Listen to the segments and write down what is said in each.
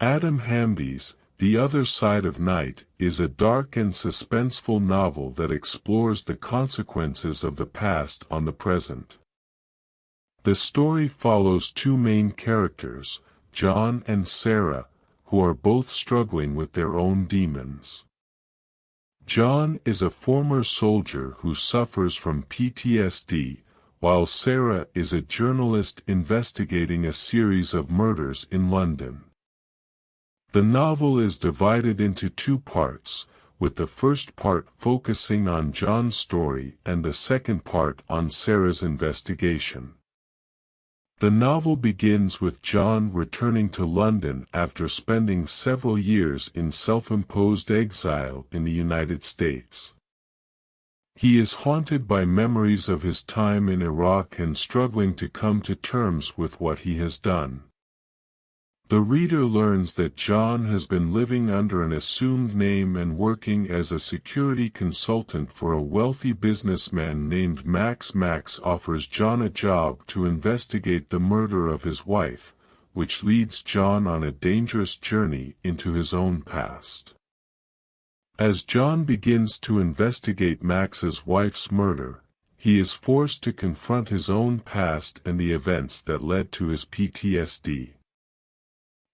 Adam Hamdy's The Other Side of Night is a dark and suspenseful novel that explores the consequences of the past on the present. The story follows two main characters, John and Sarah, who are both struggling with their own demons. John is a former soldier who suffers from PTSD, while Sarah is a journalist investigating a series of murders in London. The novel is divided into two parts, with the first part focusing on John's story and the second part on Sarah's investigation. The novel begins with John returning to London after spending several years in self-imposed exile in the United States. He is haunted by memories of his time in Iraq and struggling to come to terms with what he has done. The reader learns that John has been living under an assumed name and working as a security consultant for a wealthy businessman named Max. Max offers John a job to investigate the murder of his wife, which leads John on a dangerous journey into his own past. As John begins to investigate Max's wife's murder, he is forced to confront his own past and the events that led to his PTSD.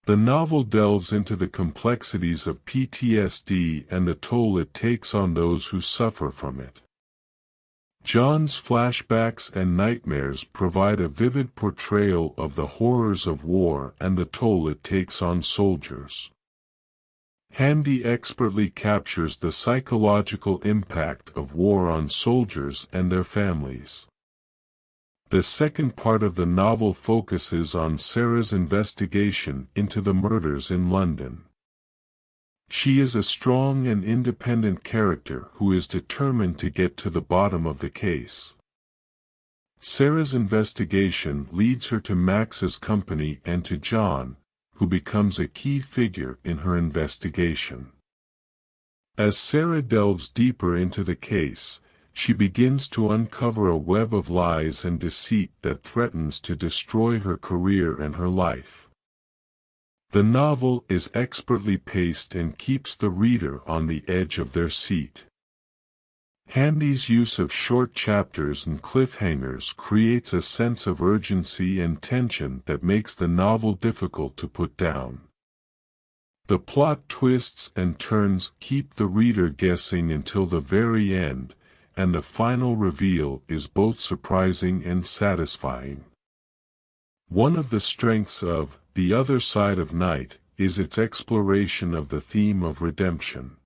The novel delves into the complexities of PTSD and the toll it takes on those who suffer from it. John's flashbacks and nightmares provide a vivid portrayal of the horrors of war and the toll it takes on soldiers. Hamdy expertly captures the psychological impact of war on soldiers and their families. The second part of the novel focuses on Sarah's investigation into the murders in London. She is a strong and independent character who is determined to get to the bottom of the case. Sarah's investigation leads her to Max's company and to John, who becomes a key figure in her investigation. As Sarah delves deeper into the case, she begins to uncover a web of lies and deceit that threatens to destroy her career and her life. The novel is expertly paced and keeps the reader on the edge of their seat. Hamdy's use of short chapters and cliffhangers creates a sense of urgency and tension that makes the novel difficult to put down. The plot twists and turns keep the reader guessing until the very end, and the final reveal is both surprising and satisfying. One of the strengths of The Other Side of Night is its exploration of the theme of redemption.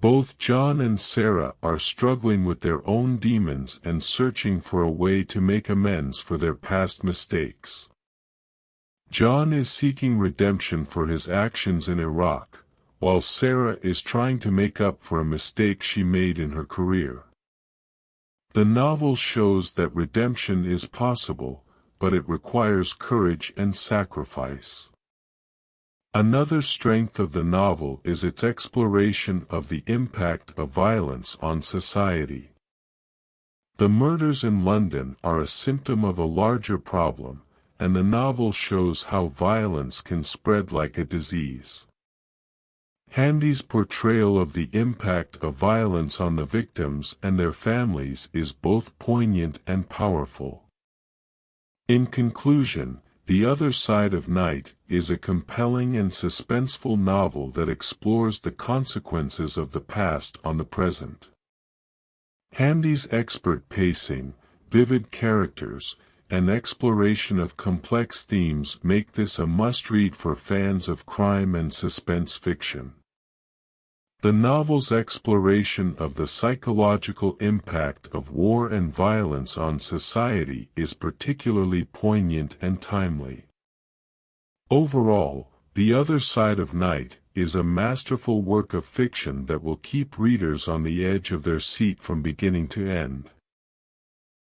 Both John and Sarah are struggling with their own demons and searching for a way to make amends for their past mistakes. John is seeking redemption for his actions in Iraq, while Sarah is trying to make up for a mistake she made in her career. The novel shows that redemption is possible, but it requires courage and sacrifice. Another strength of the novel is its exploration of the impact of violence on society. The murders in London are a symptom of a larger problem, and the novel shows how violence can spread like a disease. Hamdy's portrayal of the impact of violence on the victims and their families is both poignant and powerful. In conclusion, The Other Side of Night is a compelling and suspenseful novel that explores the consequences of the past on the present. Hamdy's expert pacing, vivid characters, and exploration of complex themes make this a must-read for fans of crime and suspense fiction. The novel's exploration of the psychological impact of war and violence on society is particularly poignant and timely. Overall, The Other Side of Night is a masterful work of fiction that will keep readers on the edge of their seat from beginning to end.